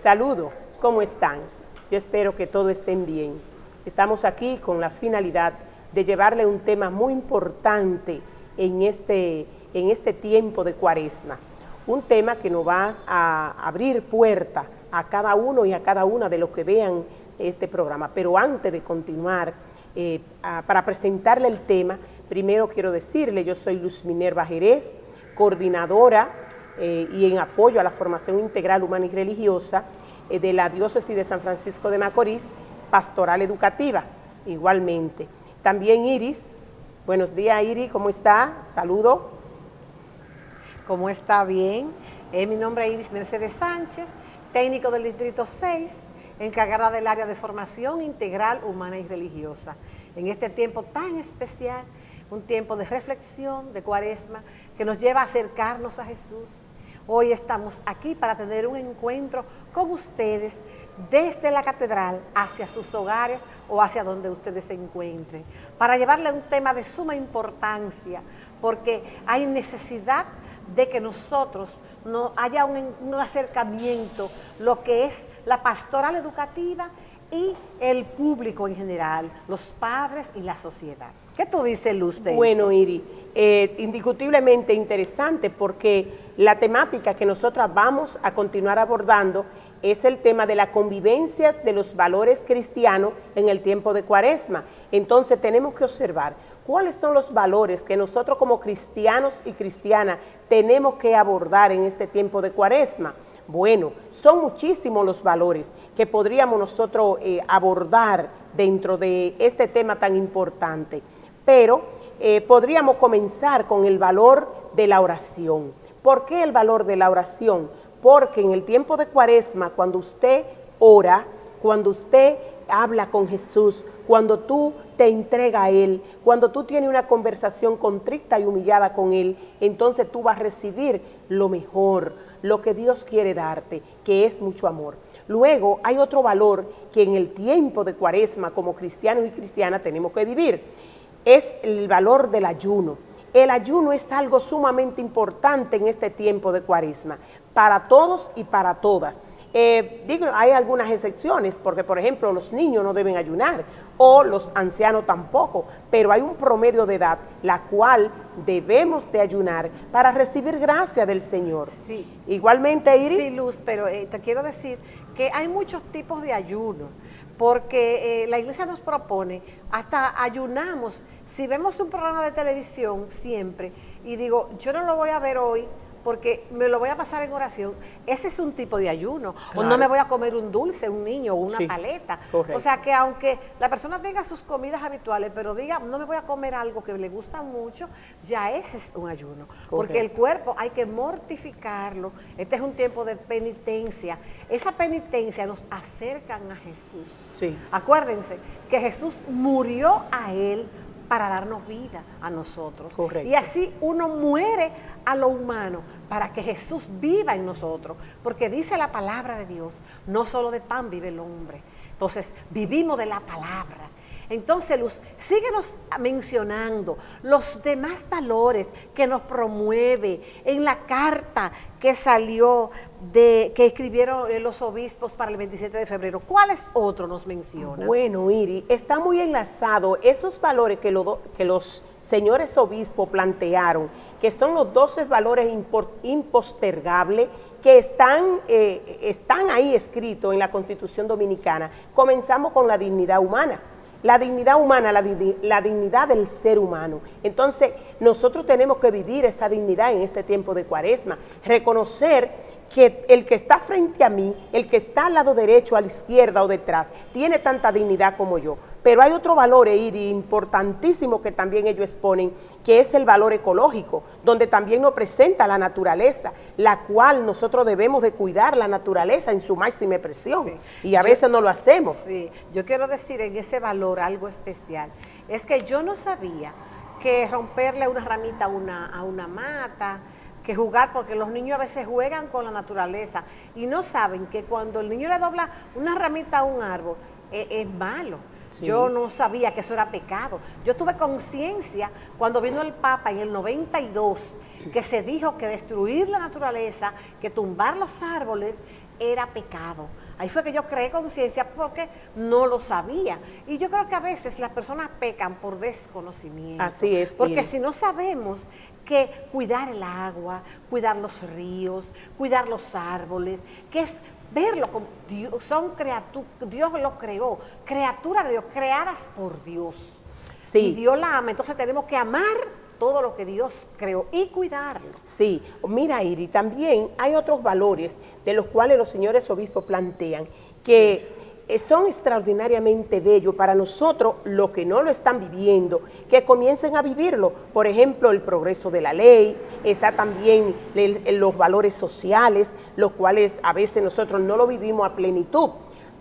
Saludo, ¿cómo están? Yo espero que todos estén bien. Estamos aquí con la finalidad de llevarle un tema muy importante en este, en este tiempo de cuaresma. Un tema que nos va a abrir puerta a cada uno y a cada una de los que vean este programa. Pero antes de continuar, eh, para presentarle el tema, primero quiero decirle, yo soy Luz Minerva Jerez, coordinadora eh, y en apoyo a la formación integral humana y religiosa eh, de la diócesis de San Francisco de Macorís, pastoral educativa, igualmente. También Iris, buenos días Iris, ¿cómo está? Saludo. ¿Cómo está? Bien. Eh, mi nombre es Iris Mercedes Sánchez, técnico del Distrito 6, encargada del área de formación integral humana y religiosa. En este tiempo tan especial, un tiempo de reflexión, de cuaresma, que nos lleva a acercarnos a Jesús. Hoy estamos aquí para tener un encuentro con ustedes desde la catedral hacia sus hogares o hacia donde ustedes se encuentren, para llevarle un tema de suma importancia, porque hay necesidad de que nosotros no haya un, un acercamiento, lo que es la pastoral educativa y el público en general, los padres y la sociedad. ¿Qué tú dices, Luz? De bueno, Iri, eh, indiscutiblemente interesante porque la temática que nosotras vamos a continuar abordando es el tema de las convivencias de los valores cristianos en el tiempo de cuaresma. Entonces tenemos que observar cuáles son los valores que nosotros como cristianos y cristianas tenemos que abordar en este tiempo de cuaresma. Bueno, son muchísimos los valores que podríamos nosotros eh, abordar dentro de este tema tan importante, pero eh, podríamos comenzar con el valor de la oración. ¿Por qué el valor de la oración? Porque en el tiempo de cuaresma, cuando usted ora, cuando usted habla con Jesús, cuando tú te entrega a Él, cuando tú tienes una conversación contrita y humillada con Él, entonces tú vas a recibir lo mejor, lo que Dios quiere darte, que es mucho amor. Luego hay otro valor que en el tiempo de cuaresma como cristianos y cristianas tenemos que vivir, es el valor del ayuno. El ayuno es algo sumamente importante en este tiempo de cuaresma, para todos y para todas. Eh, digo, hay algunas excepciones, porque por ejemplo los niños no deben ayunar, o los ancianos tampoco, pero hay un promedio de edad, la cual debemos de ayunar para recibir gracia del Señor. Sí. Igualmente, Iris. Sí, Luz, pero eh, te quiero decir que hay muchos tipos de ayuno, porque eh, la iglesia nos propone, hasta ayunamos, si vemos un programa de televisión siempre, y digo, yo no lo voy a ver hoy, porque me lo voy a pasar en oración, ese es un tipo de ayuno. Claro. O no me voy a comer un dulce, un niño o una Sí, paleta. correcto. O sea que aunque la persona tenga sus comidas habituales, pero diga, no me voy a comer algo que le gusta mucho, ya ese es un ayuno. Porque el cuerpo hay que mortificarlo. Este es un tiempo de penitencia. Esa penitencia nos acercan a Jesús. Sí. Acuérdense que Jesús murió a Él para darnos vida a nosotros. Correcto. Y así uno muere a lo humano para que Jesús viva en nosotros. Porque dice la palabra de Dios, no solo de pan vive el hombre. Entonces, vivimos de la palabra. Entonces, Luz, síguenos mencionando los demás valores que nos promueve en la carta que salió de que escribieron eh, los obispos para el 27 de febrero. ¿Cuáles otros nos mencionan? Bueno, Iri, está muy enlazado esos valores que, lo- que los señores obispos plantearon, que son los 12 valores impostergables que están, eh, están ahí escritos en la Constitución Dominicana. Comenzamos con la dignidad humana. La dignidad humana, la, digni- la dignidad del ser humano. Entonces, nosotros tenemos que vivir esa dignidad en este tiempo de cuaresma, reconocer que el que está frente a mí, el que está al lado derecho, a la izquierda o detrás, tiene tanta dignidad como yo. Pero hay otro valor, Eiri, importantísimo que también ellos exponen, que es el valor ecológico, donde también nos presenta la naturaleza, la cual nosotros debemos de cuidar la naturaleza en su máxima expresión. Sí. Y a Yo- veces no lo hacemos. Sí, yo quiero decir en ese valor algo especial. Es que yo no sabía que romperle una ramita a una, a una mata, que jugar, porque los niños a veces juegan con la naturaleza y no saben que cuando el niño le dobla una ramita a un árbol, eh, es malo. Sí. Yo no sabía que eso era pecado. Yo tuve conciencia cuando vino el Papa en el 92, que se dijo que destruir la naturaleza, que tumbar los árboles, era pecado. Ahí fue que yo creé conciencia porque no lo sabía. Y yo creo que a veces las personas pecan por desconocimiento. Así es. Porque si no sabemos que cuidar el agua, cuidar los ríos, cuidar los árboles, que es verlo como Dios, son criaturas, Dios lo creó, criaturas de Dios, creadas por Dios. Sí. Y Dios la ama, entonces tenemos que amar todo lo que Dios creó y cuidarlo. Sí, mira Iri, también hay otros valores de los cuales los señores obispos plantean que son extraordinariamente bellos para nosotros, los que no lo están viviendo, que comiencen a vivirlo. Por ejemplo, el progreso de la ley, está también los valores sociales, los cuales a veces nosotros no lo vivimos a plenitud.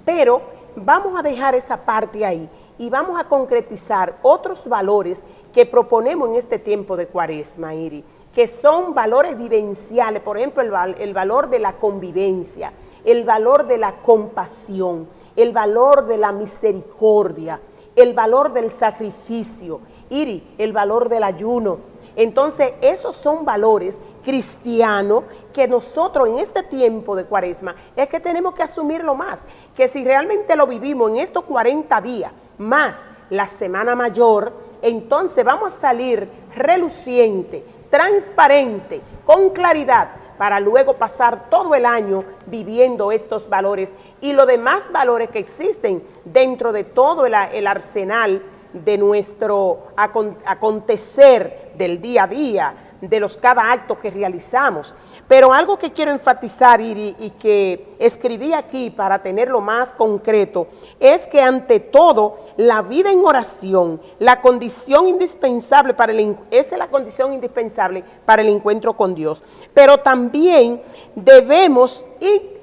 Pero vamos a dejar esa parte ahí y vamos a concretizar otros valores que proponemos en este tiempo de cuaresma, Iri, que son valores vivenciales, por ejemplo, el, el valor de la convivencia, el valor de la compasión, el valor de la misericordia, el valor del sacrificio, Iri, el valor del ayuno. Entonces, esos son valores cristianos que nosotros en este tiempo de cuaresma es que tenemos que asumirlo más, que si realmente lo vivimos en estos 40 días, más la semana mayor, entonces vamos a salir reluciente, transparente, con claridad, para luego pasar todo el año viviendo estos valores. Y los demás valores que existen dentro de todo el, arsenal de nuestro acontecer del día a día, de los cada acto que realizamos. Pero algo que quiero enfatizar y, que escribí aquí para tenerlo más concreto, es que ante todo la vida en oración, la condición indispensable para el, es la condición indispensable para el encuentro con Dios. Pero también debemos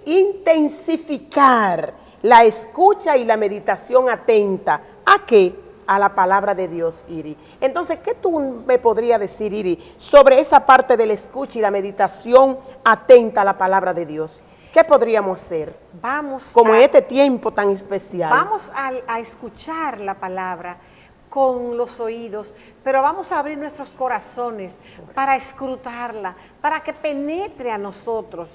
intensificar la escucha y la meditación atenta. ¿A qué? A la palabra de Dios, Iri. Entonces, ¿qué tú me podrías decir, Iri, sobre esa parte del escucha y la meditación atenta a la palabra de Dios? ¿Qué podríamos hacer? Vamos Como en este tiempo tan especial. Vamos a, a escuchar la palabra con los oídos, pero vamos a abrir nuestros corazones para escrutarla, para que penetre a nosotros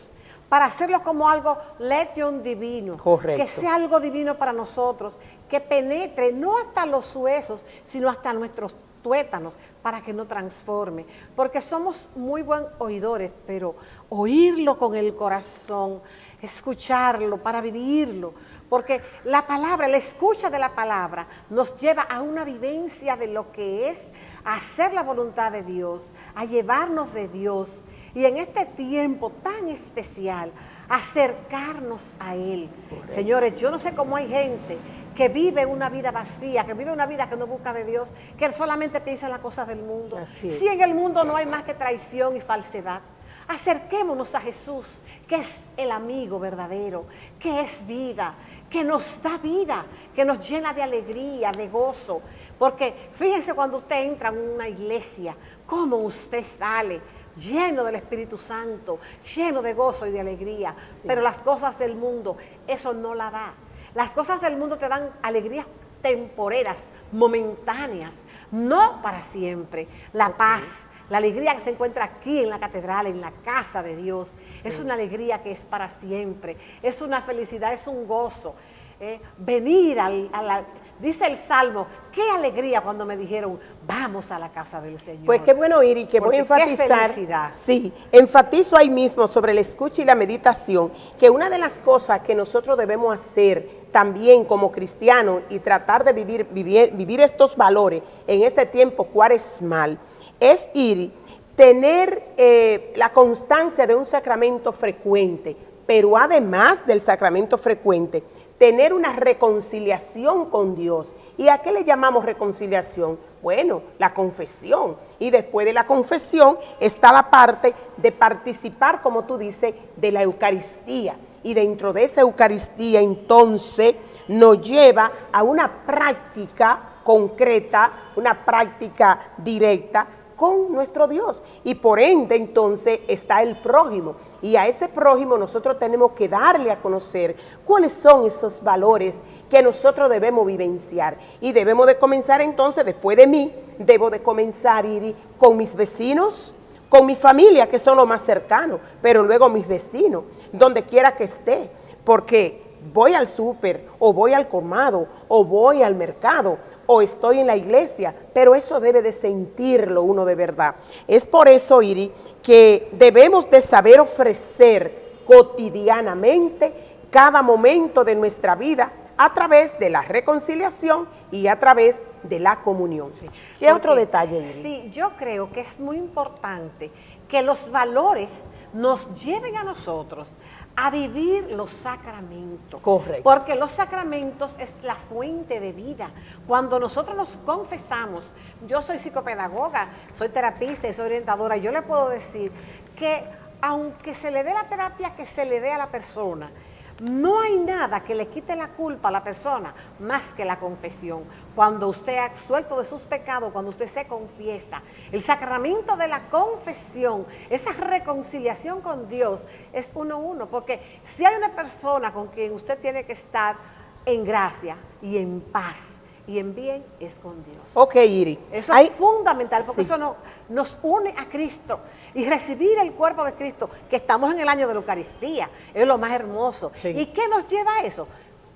para hacerlo como algo letion divino, Correcto. que sea algo divino para nosotros, que penetre no hasta los huesos, sino hasta nuestros tuétanos, para que no transforme, porque somos muy buen oidores, pero oírlo con el corazón, escucharlo para vivirlo, porque la palabra, la escucha de la palabra nos lleva a una vivencia de lo que es hacer la voluntad de Dios, a llevarnos de Dios, y en este tiempo tan especial, acercarnos a Él. Señores, yo no sé cómo hay gente que vive una vida vacía, que vive una vida que no busca de Dios, que solamente piensa en las cosas del mundo. Si en el mundo no hay más que traición y falsedad, acerquémonos a Jesús, que es el amigo verdadero, que es vida, que nos da vida, que nos llena de alegría, de gozo. Porque fíjense cuando usted entra en una iglesia, cómo usted sale lleno del Espíritu Santo, lleno de gozo y de alegría. Sí. Pero las cosas del mundo, eso no la da. Las cosas del mundo te dan alegrías temporeras, momentáneas, no para siempre. La paz, la alegría que se encuentra aquí en la catedral, en la casa de Dios, sí. es una alegría que es para siempre, es una felicidad, es un gozo. Eh, venir al, a la Dice el Salmo, qué alegría cuando me dijeron, vamos a la casa del Señor. Pues qué bueno ir y que voy a enfatizar. Sí, enfatizo ahí mismo sobre el escucha y la meditación, que una de las cosas que nosotros debemos hacer también como cristianos y tratar de vivir, vivir, vivir estos valores en este tiempo cuaresmal, es ir, tener eh, la constancia de un sacramento frecuente, pero además del sacramento frecuente, tener una reconciliación con Dios. ¿Y a qué le llamamos reconciliación? Bueno, la confesión. Y después de la confesión está la parte de participar, como tú dices, de la Eucaristía. Y dentro de esa Eucaristía entonces nos lleva a una práctica concreta, una práctica directa con nuestro Dios. Y por ende entonces está el prójimo. Y a ese prójimo nosotros tenemos que darle a conocer cuáles son esos valores que nosotros debemos vivenciar. Y debemos de comenzar entonces, después de mí, debo de comenzar ir con mis vecinos, con mi familia, que son los más cercanos, pero luego mis vecinos. Donde quiera que esté, porque voy al súper, o voy al colmado, o voy al mercado, o estoy en la iglesia, pero eso debe de sentirlo uno de verdad. Es por eso, Iri, que debemos de saber ofrecer cotidianamente cada momento de nuestra vida a través de la reconciliación y a través de la comunión. Sí, ¿Qué otro detalle? Iri? Sí, yo creo que es muy importante que los valores nos lleven a nosotros a vivir los sacramentos. Correcto. Porque los sacramentos es la fuente de vida. Cuando nosotros nos confesamos, yo soy psicopedagoga, soy terapista y soy orientadora, yo le puedo decir que aunque se le dé la terapia que se le dé a la persona, no hay nada que le quite la culpa a la persona más que la confesión. Cuando usted ha suelto de sus pecados, cuando usted se confiesa, el sacramento de la confesión, esa reconciliación con Dios es uno a uno, porque si hay una persona con quien usted tiene que estar en gracia y en paz, y en bien es con Dios. Ok, Iri. Eso es fundamental porque eso nos une a Cristo y recibir el cuerpo de Cristo, que estamos en el año de la Eucaristía, es lo más hermoso. ¿Y qué nos lleva a eso?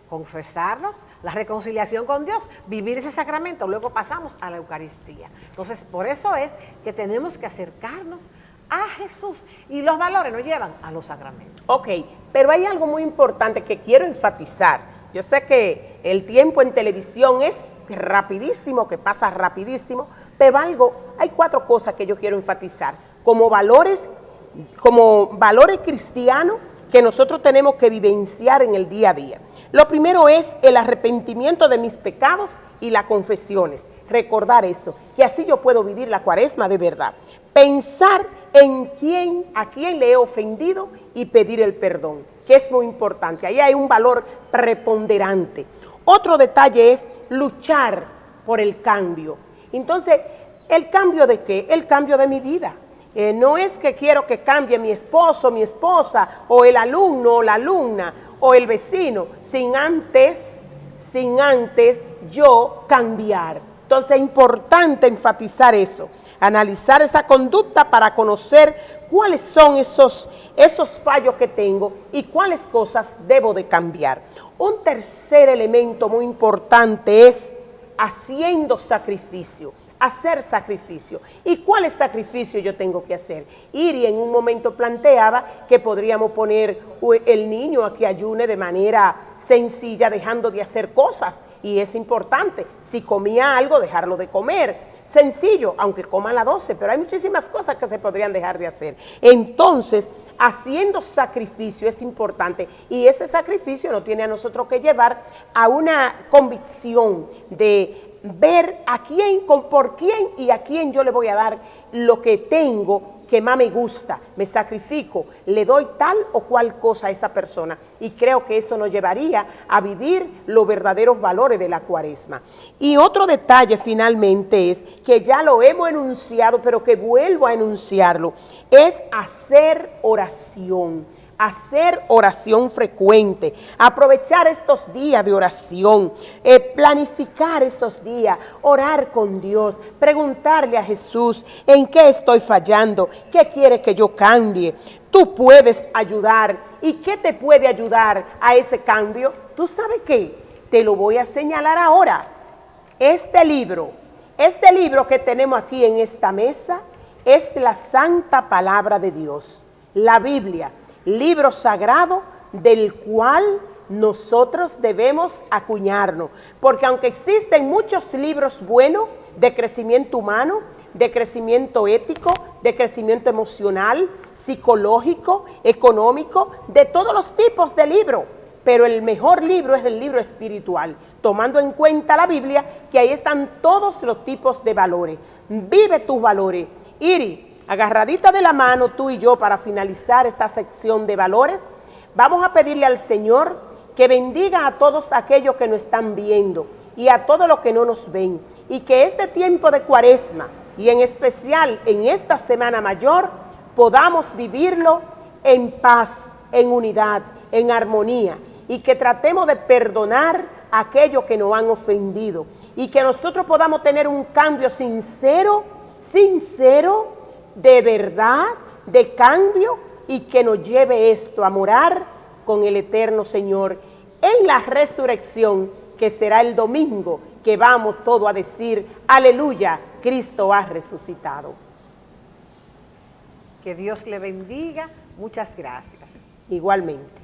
confesarnos, la reconciliación con Dios, vivir ese sacramento, luego pasamos a la Eucaristía. Entonces, por eso es que tenemos que acercarnos a Jesús y los valores nos llevan a los sacramentos. Ok, pero hay algo muy importante que quiero enfatizar yo sé que el tiempo en televisión es rapidísimo, que pasa rapidísimo, pero algo, hay cuatro cosas que yo quiero enfatizar. Como valores, como valores cristianos que nosotros tenemos que vivenciar en el día a día. Lo primero es el arrepentimiento de mis pecados y las confesiones. Recordar eso, que así yo puedo vivir la cuaresma de verdad. Pensar en quién, a quién le he ofendido y pedir el perdón que es muy importante. Ahí hay un valor preponderante. Otro detalle es luchar por el cambio. Entonces, ¿el cambio de qué? El cambio de mi vida. Eh, no es que quiero que cambie mi esposo, mi esposa, o el alumno, o la alumna, o el vecino, sin antes, sin antes yo cambiar. Entonces es importante enfatizar eso, analizar esa conducta para conocer cuáles son esos, esos fallos que tengo y cuáles cosas debo de cambiar. Un tercer elemento muy importante es haciendo sacrificio hacer sacrificio. ¿Y cuáles sacrificios yo tengo que hacer? Iri en un momento planteaba que podríamos poner el niño a que ayune de manera sencilla, dejando de hacer cosas. Y es importante, si comía algo, dejarlo de comer sencillo, aunque coma a las 12, pero hay muchísimas cosas que se podrían dejar de hacer. Entonces, haciendo sacrificio es importante y ese sacrificio nos tiene a nosotros que llevar a una convicción de ver a quién, por quién y a quién yo le voy a dar lo que tengo que más me gusta, me sacrifico, le doy tal o cual cosa a esa persona. Y creo que eso nos llevaría a vivir los verdaderos valores de la cuaresma. Y otro detalle finalmente es, que ya lo hemos enunciado, pero que vuelvo a enunciarlo, es hacer oración hacer oración frecuente, aprovechar estos días de oración, eh, planificar estos días, orar con Dios, preguntarle a Jesús en qué estoy fallando, qué quiere que yo cambie. Tú puedes ayudar. ¿Y qué te puede ayudar a ese cambio? ¿Tú sabes qué? Te lo voy a señalar ahora. Este libro, este libro que tenemos aquí en esta mesa, es la santa palabra de Dios, la Biblia libro sagrado del cual nosotros debemos acuñarnos. Porque aunque existen muchos libros buenos de crecimiento humano, de crecimiento ético, de crecimiento emocional, psicológico, económico, de todos los tipos de libros. Pero el mejor libro es el libro espiritual, tomando en cuenta la Biblia, que ahí están todos los tipos de valores. Vive tus valores. Iri, agarradita de la mano tú y yo para finalizar esta sección de valores, vamos a pedirle al Señor que bendiga a todos aquellos que nos están viendo y a todos los que no nos ven y que este tiempo de cuaresma y en especial en esta semana mayor podamos vivirlo en paz, en unidad, en armonía y que tratemos de perdonar a aquellos que nos han ofendido y que nosotros podamos tener un cambio sincero, sincero, de verdad, de cambio y que nos lleve esto a morar con el eterno Señor en la resurrección que será el domingo que vamos todo a decir, aleluya, Cristo ha resucitado. Que Dios le bendiga. Muchas gracias. Igualmente.